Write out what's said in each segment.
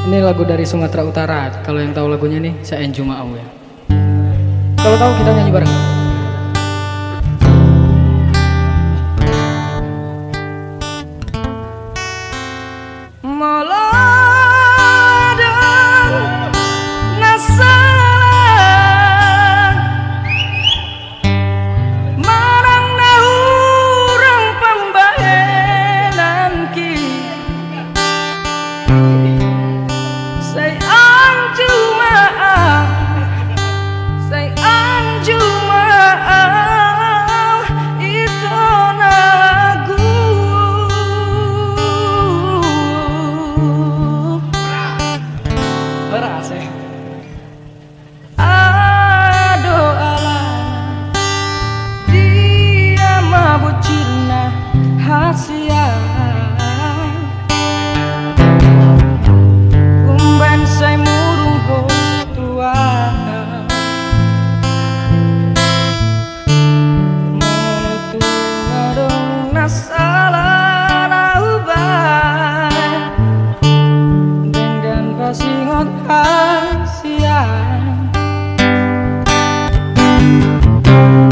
Ini lagu dari Sumatera Utara. Kalau yang tahu lagunya nih, saya Enjuma ya. Kalau tahu kita nyanyi bareng. Malam rahasia Umban saya murung tua Menetunggung nasalah nauban Dengan pasingot rahasia Thank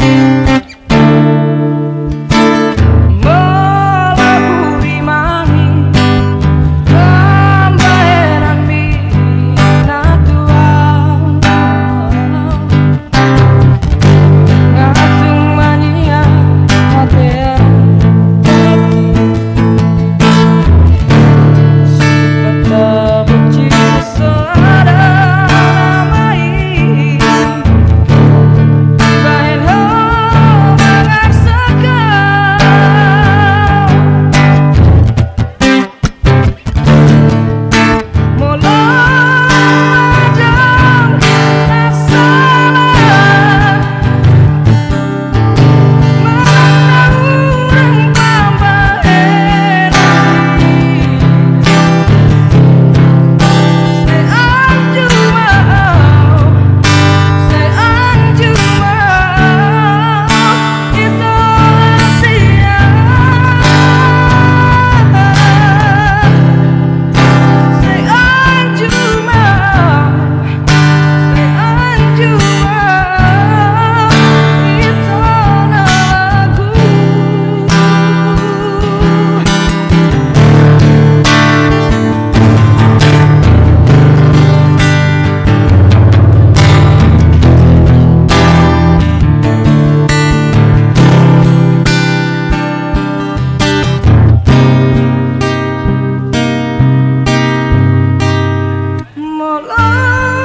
love.